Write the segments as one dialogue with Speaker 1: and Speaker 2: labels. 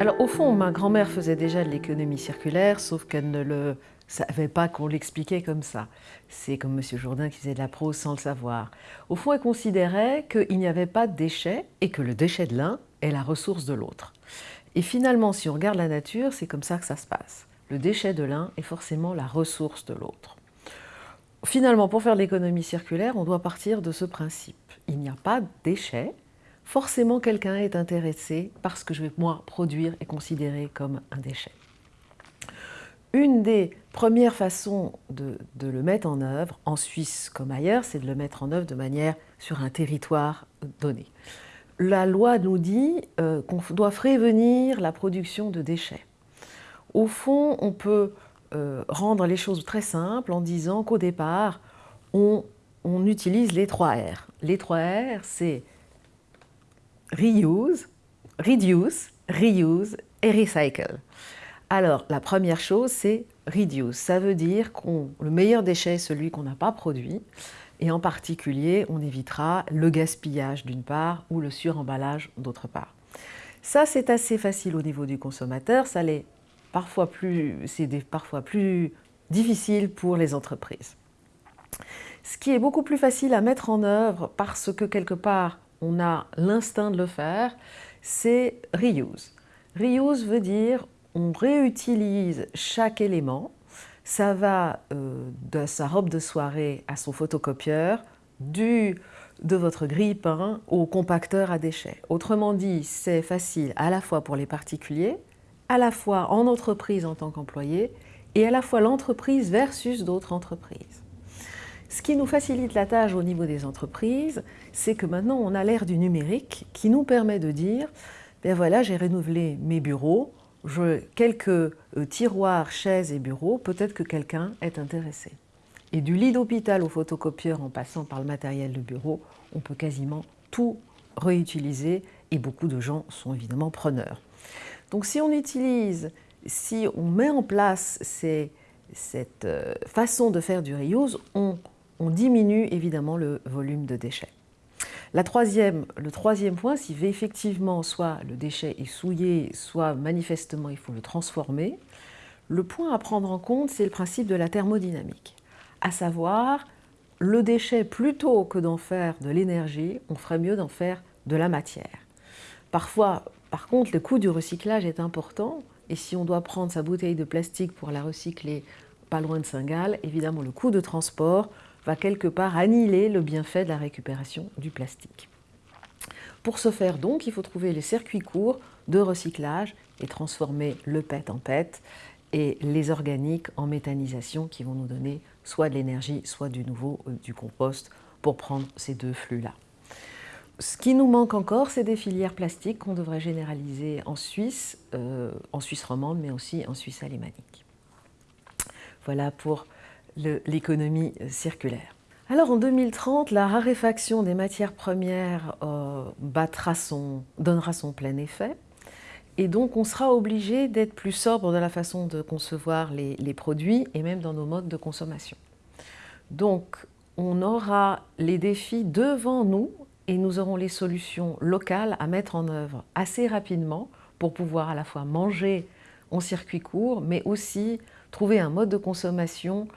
Speaker 1: Alors au fond, ma grand-mère faisait déjà de l'économie circulaire, sauf qu'elle ne le savait pas qu'on l'expliquait comme ça. C'est comme M. Jourdain qui faisait de la prose sans le savoir. Au fond, elle considérait qu'il n'y avait pas de déchets et que le déchet de l'un est la ressource de l'autre. Et finalement, si on regarde la nature, c'est comme ça que ça se passe. Le déchet de l'un est forcément la ressource de l'autre. Finalement, pour faire de l'économie circulaire, on doit partir de ce principe. Il n'y a pas de déchets, forcément quelqu'un est intéressé par ce que je vais moi produire et considérer comme un déchet. Une des premières façons de, le mettre en œuvre, en Suisse comme ailleurs, c'est de le mettre en œuvre de manière sur un territoire donné. La loi nous dit euh, qu'on doit prévenir la production de déchets. Au fond, on peut euh, rendre les choses très simples en disant qu'au départ, on, on utilise les trois R. Les trois R, c'est reuse, reduce, reuse et recycle. Alors, la première chose, c'est reduce. Ça veut dire que le meilleur déchet est celui qu'on n'a pas produit. Et en particulier, on évitera le gaspillage d'une part ou le suremballage d'autre part. Ça, c'est assez facile au niveau du consommateur. Ça l'est parfois plus, c'est parfois plus difficile pour les entreprises. Ce qui est beaucoup plus facile à mettre en œuvre parce que quelque part, on a l'instinct de le faire, c'est reuse. Reuse veut dire on réutilise chaque élément. Ça va euh, de sa robe de soirée à son photocopieur, du, de votre grille-pain au compacteur à déchets. Autrement dit, c'est facile à la fois pour les particuliers, à la fois en entreprise en tant qu'employé, et à la fois l'entreprise versus d'autres entreprises. Ce qui nous facilite la tâche au niveau des entreprises, c'est que maintenant on a l'ère du numérique qui nous permet de dire ben voilà, j'ai renouvelé mes bureaux, quelques euh, tiroirs, chaises et bureaux, peut-être que quelqu'un est intéressé. Et du lit d'hôpital au photocopieur en passant par le matériel de bureau, on peut quasiment tout réutiliser et beaucoup de gens sont évidemment preneurs. Donc si on utilise, si on met en place cette euh, façon de faire du reuse, on on diminue évidemment le volume de déchets. le troisième point, si effectivement soit le déchet est souillé, soit manifestement il faut le transformer, le point à prendre en compte, c'est le principe de la thermodynamique, à savoir le déchet, plutôt que d'en faire de l'énergie, on ferait mieux d'en faire de la matière. Parfois, par contre, le coût du recyclage est important, et si on doit prendre sa bouteille de plastique pour la recycler pas loin de Saint-Gall, évidemment le coût de transport va quelque part annihiler le bienfait de la récupération du plastique. Pour ce faire donc, il faut trouver les circuits courts de recyclage et transformer le PET en PET et les organiques en méthanisation qui vont nous donner soit de l'énergie, soit du nouveau, euh, du compost pour prendre ces deux flux-là. Ce qui nous manque encore, c'est des filières plastiques qu'on devrait généraliser en Suisse, euh, en Suisse romande, mais aussi en Suisse alémanique. Voilà pour l'économie euh, circulaire. Alors en 2030, la raréfaction des matières premières euh, donnera son plein effet. Et donc on sera obligé d'être plus sobre dans la façon de concevoir les, les, produits et même dans nos modes de consommation. Donc on aura les défis devant nous et nous aurons les solutions locales à mettre en œuvre assez rapidement pour pouvoir à la fois manger en circuit court, mais aussi trouver un mode de consommation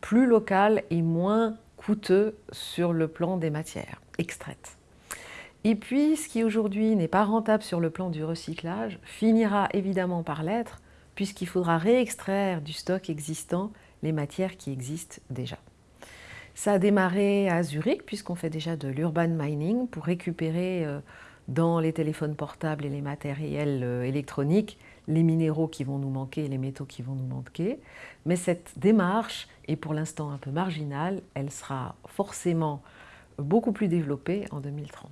Speaker 1: plus local et moins coûteux sur le plan des matières extraites. Et puis, ce qui aujourd'hui n'est pas rentable sur le plan du recyclage, finira évidemment par l'être, puisqu'il faudra réextraire du stock existant les matières qui existent déjà. Ça a démarré à Zurich, puisqu'on fait déjà de l'urban mining pour récupérer euh, dans les téléphones portables et les matériels euh, électroniques les minéraux qui vont nous manquer et les métaux qui vont nous manquer. Mais cette démarche est pour l'instant un peu marginale. Elle sera forcément beaucoup plus développée en 2030.